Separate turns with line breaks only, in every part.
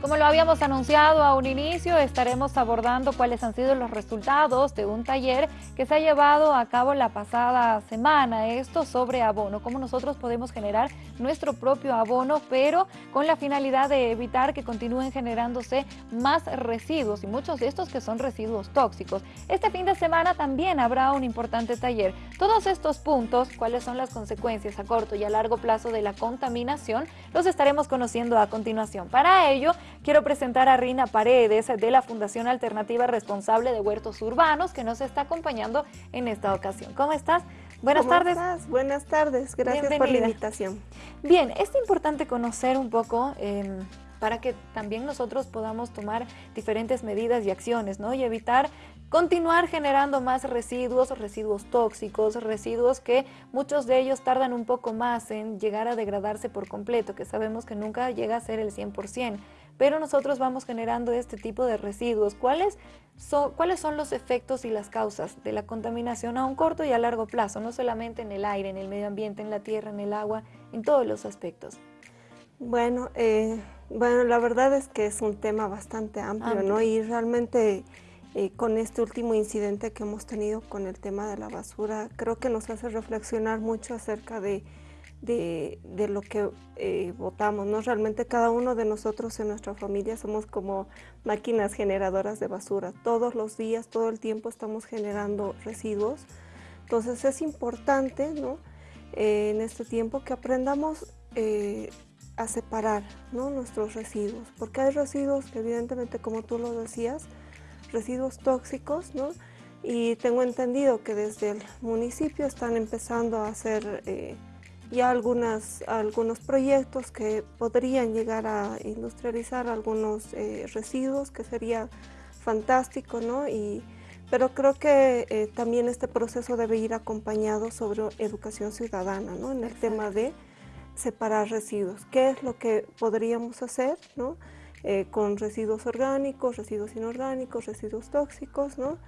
Como lo habíamos anunciado a un inicio, estaremos abordando cuáles han sido los resultados de un taller que se ha llevado a cabo la pasada semana. Esto sobre abono, cómo nosotros podemos generar nuestro propio abono, pero con la finalidad de evitar que continúen generándose más residuos y muchos de estos que son residuos tóxicos. Este fin de semana también habrá un importante taller. Todos estos puntos, cuáles son las consecuencias a corto y a largo plazo de la contaminación, los estaremos conociendo a continuación. Para ello, Quiero presentar a Rina Paredes de la Fundación Alternativa Responsable de Huertos Urbanos que nos está acompañando en esta ocasión. ¿Cómo estás?
Buenas tardes. Buenas tardes, gracias por la invitación.
Bien, es importante conocer un poco em, para que también nosotros podamos tomar diferentes medidas y acciones, ¿no? Y evitar continuar generando más residuos, residuos tóxicos, residuos que muchos de ellos tardan un poco más en llegar a degradarse por completo, que sabemos que nunca llega a ser el 100% pero nosotros vamos generando este tipo de residuos. ¿Cuáles son, ¿Cuáles son los efectos y las causas de la contaminación a un corto y a largo plazo? No solamente en el aire, en el medio ambiente, en la tierra, en el agua, en todos los aspectos.
Bueno, eh, bueno la verdad es que es un tema bastante amplio, ¿no? Y realmente... Eh, con este último incidente que hemos tenido con el tema de la basura, creo que nos hace reflexionar mucho acerca de de, lo que eh, votamos, ¿no? Realmente cada uno de nosotros en nuestra familia somos como máquinas generadoras de basura. Todos los días, todo el tiempo estamos generando residuos. Entonces es importante, ¿no? Eh, en este tiempo que aprendamos eh, a separar ¿no? nuestros residuos, porque hay residuos que evidentemente, como tú lo decías, residuos tóxicos, ¿no? Y tengo entendido que desde el municipio están empezando a hacer ya algunas, algunos proyectos que podrían llegar a industrializar algunos eh, residuos, que sería fantástico, ¿no? Y, pero creo que eh, también este proceso debe ir acompañado sobre educación ciudadana, ¿no? En el tema de separar residuos. ¿Qué es lo que podríamos hacer, ¿no? Eh, con residuos orgánicos, residuos inorgánicos, residuos tóxicos, ¿no?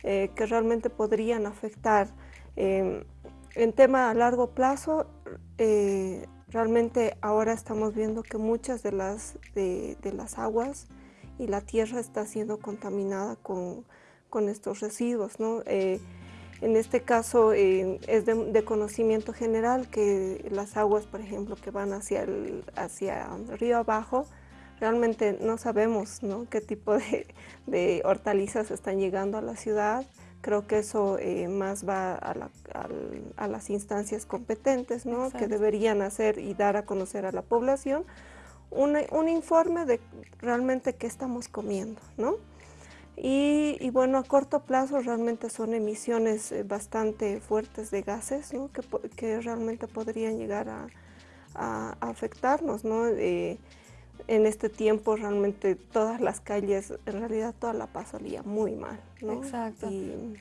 que realmente podrían afectar em, en tema a largo plazo, eh, realmente ahora estamos viendo que muchas de las, de, las aguas y la tierra está siendo contaminada con, estos residuos. ¿no? Eh, en este caso eh, es de, conocimiento general que las aguas, por ejemplo, que van hacia el, hacia río abajo, realmente no sabemos qué tipo de, de hortalizas están llegando a la ciudad, Creo que eso eh, más va a, las instancias competentes, ¿no? que deberían hacer y dar a conocer a la población un, informe de realmente qué estamos comiendo. ¿no? Y, bueno, a corto plazo realmente son emisiones eh, bastante fuertes de gases ¿no? que, que, realmente podrían llegar a, afectarnos. ¿no? Eh, en este tiempo realmente todas las calles, en realidad toda La Paz salía muy mal. ¿no?
Exacto. Y,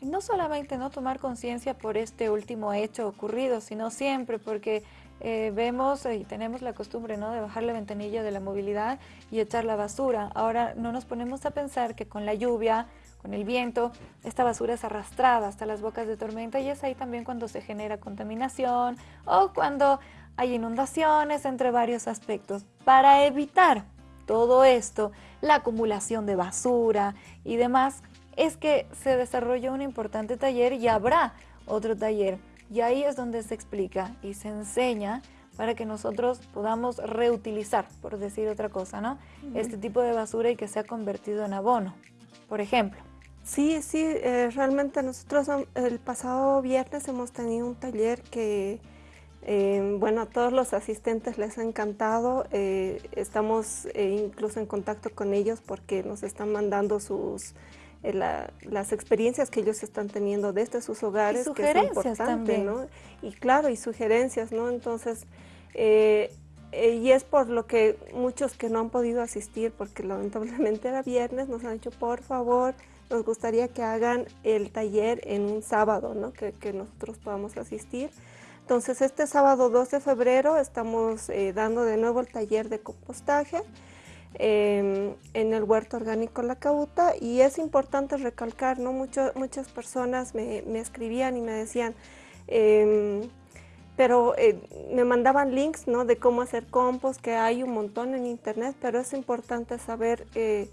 no solamente no tomar conciencia por este último hecho ocurrido, sino siempre porque eh, vemos y tenemos la costumbre ¿no? de bajar la ventanilla de la movilidad y echar la basura. Ahora no nos ponemos a pensar que con la lluvia, con el viento, esta basura es arrastrada hasta las bocas de tormenta y es ahí también cuando se genera contaminación o cuando hay inundaciones, entre varios aspectos. Para evitar todo esto, la acumulación de basura y demás, es que se desarrolló un importante taller y habrá otro taller. Y ahí es donde se explica y se enseña para que nosotros podamos reutilizar, por decir otra cosa, ¿no? Este tipo de basura y que sea convertido en abono, por ejemplo.
Sí, sí, eh, realmente nosotros el pasado viernes hemos tenido un taller que eh, bueno, a todos los asistentes les ha encantado, eh, estamos eh, incluso en contacto con ellos porque nos están mandando sus las experiencias que ellos están teniendo desde sus hogares,
que es importante, ¿no?
Y claro, y sugerencias, ¿no? Entonces, y es por lo que muchos que no han podido asistir, porque lamentablemente era viernes, nos han dicho, por favor, nos gustaría que hagan el taller en un sábado, ¿no? Que, que nosotros podamos asistir. Entonces este sábado 2 de febrero estamos eh, dando de nuevo el taller de compostaje em, en el huerto orgánico La Cauta y es importante recalcar, ¿no? muchas personas me, escribían y me decían, em, pero eh, me mandaban links ¿no? de cómo hacer compost, que hay un montón en internet, pero es importante saber eh,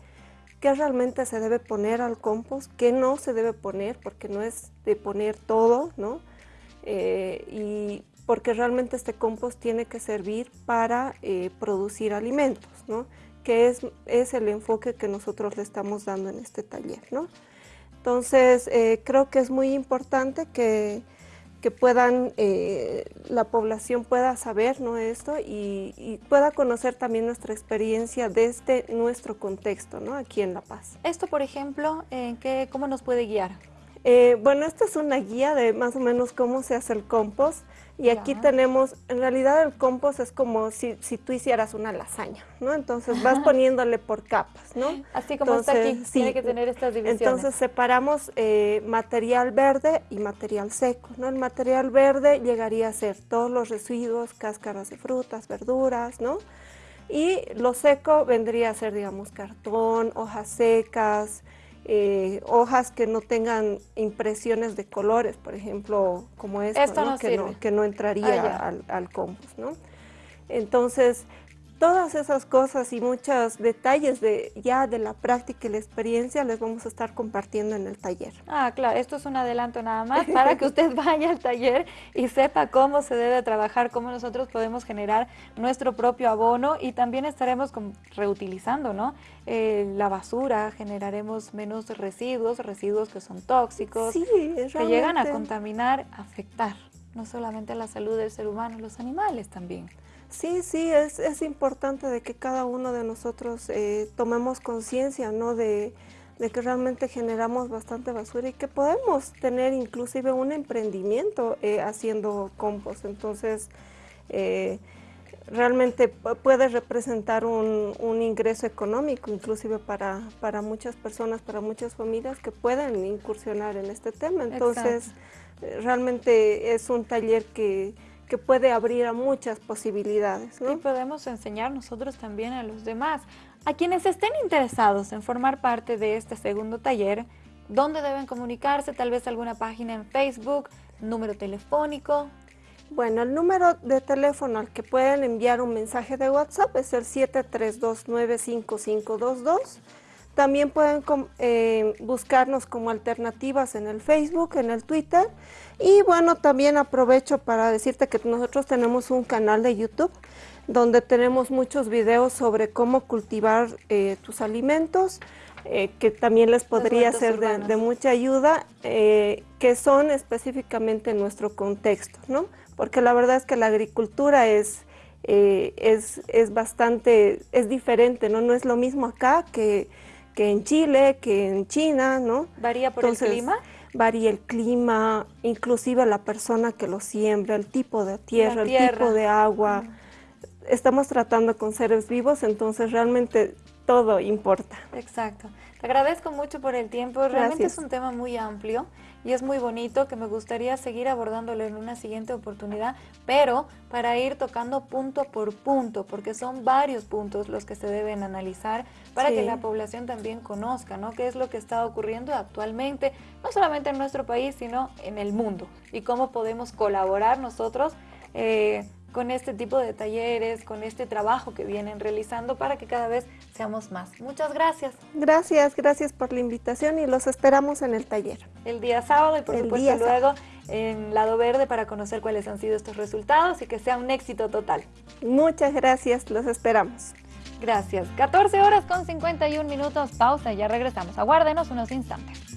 qué realmente se debe poner al compost, qué no se debe poner, porque no es de poner todo, ¿no? Eh, y porque realmente este compost tiene que servir para producir alimentos, ¿no? que es, es el enfoque que nosotros le estamos dando en este taller. ¿no? Entonces, creo que es muy importante que que puedan, eh, la población pueda saber ¿no? esto y, pueda conocer también nuestra experiencia desde nuestro contexto ¿no? aquí en La Paz.
Esto, por ejemplo, ¿en qué, ¿cómo nos puede guiar?
Eh, bueno, esta es una guía de más o menos cómo se hace el compost. Y aquí tenemos, en realidad el compost es como si, si, tú hicieras una lasaña, ¿no? Entonces vas poniéndole por capas, ¿no?
Así como está aquí, tiene que tener estas divisiones.
Entonces separamos eh, material verde y material seco, ¿no? El material verde llegaría a ser todos los residuos, cáscaras de frutas, verduras, ¿no? Y lo seco vendría a ser, digamos, cartón, hojas secas, eh, hojas que no tengan impresiones de colores, por ejemplo, como esta, que, no, que, no, entraría ah, al, al, compost. ¿no? Entonces, todas esas cosas y muchos detalles de ya de la práctica y la experiencia les vamos a estar compartiendo en el taller.
Ah, claro, esto es un adelanto nada más para que usted vaya al taller y sepa cómo se debe trabajar, cómo nosotros podemos generar nuestro propio abono y también estaremos reutilizando ¿no? Eh, la basura, generaremos menos residuos, residuos que son tóxicos, que llegan a contaminar, afectar no solamente la salud del ser humano, los animales también.
Sí, sí, es, es, importante de que cada uno de nosotros eh, tomemos conciencia, ¿no? De, que realmente generamos bastante basura y que podemos tener inclusive un emprendimiento eh, haciendo compost. Entonces, eh, realmente puede representar un, un, ingreso económico inclusive para, para muchas personas, para muchas familias que pueden incursionar en este tema. Entonces, realmente es un taller que que puede abrir a muchas posibilidades.
Y podemos enseñar nosotros también a los demás. A quienes estén interesados en formar parte de este segundo taller, ¿dónde deben comunicarse? Tal vez alguna página en Facebook, número telefónico.
Bueno, el número de teléfono al que pueden enviar un mensaje de WhatsApp es el 732955522. También pueden eh, buscarnos como alternativas en el Facebook, en el Twitter. Y bueno, también aprovecho para decirte que nosotros tenemos un canal de YouTube donde tenemos muchos videos sobre cómo cultivar eh, tus alimentos, eh, que también les podría ser de, mucha ayuda, que son específicamente en nuestro contexto, ¿no? Porque la verdad es que la agricultura es, es, es bastante, es diferente, ¿no? No es lo mismo acá que que en Chile, que en China, ¿no?
¿Varía por el clima?
Varía el clima, inclusive la persona que lo siembra, el tipo de tierra, el tipo de agua. Estamos tratando con seres vivos, entonces realmente todo importa.
Exacto. Te agradezco mucho por el tiempo. Realmente es un tema muy amplio y es muy bonito que me gustaría seguir abordándolo en una siguiente oportunidad, pero para ir tocando punto por punto, porque son varios puntos los que se deben analizar para que la población también conozca, ¿no? Qué es lo que está ocurriendo actualmente, no solamente en nuestro país, sino en el mundo y cómo podemos colaborar nosotros eh, con este tipo de talleres, con este trabajo que vienen realizando para que cada vez seamos más. Muchas gracias.
Gracias, gracias por la invitación y los esperamos en el taller.
El día sábado y por supuesto luego en Lado Verde para conocer cuáles han sido estos resultados y que sea un éxito total.
Muchas gracias, los esperamos.
Gracias. 14 horas con 51 minutos, pausa y ya regresamos. Aguárdenos unos instantes.